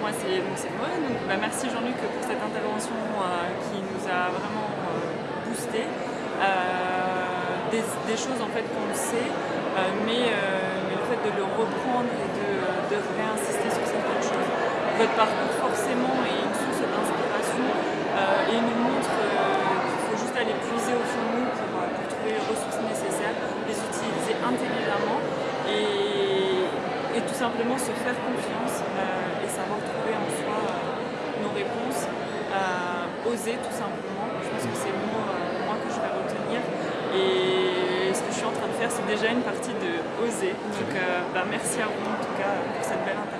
moi c'est moi. Donc, bah, merci Jean-Luc pour cette intervention qui nous a vraiment boosté. Des, choses en fait qu'on sait, mais, le fait de le reprendre et de réinsister sur certaines choses. Votre parcours forcément est une source d'inspiration et nous montre qu'il faut juste aller puiser au fond de nous pour, trouver les ressources nécessaires, les utiliser intelligemment et, tout simplement se faire confiance et savoir trouver en soi nos réponses, oser tout simplement. Je pense que c'est le mot moi que je vais retenir. Et ce que je suis en train de faire, c'est déjà une partie de oser. Donc bah, merci à vous en tout cas pour cette belle intervention.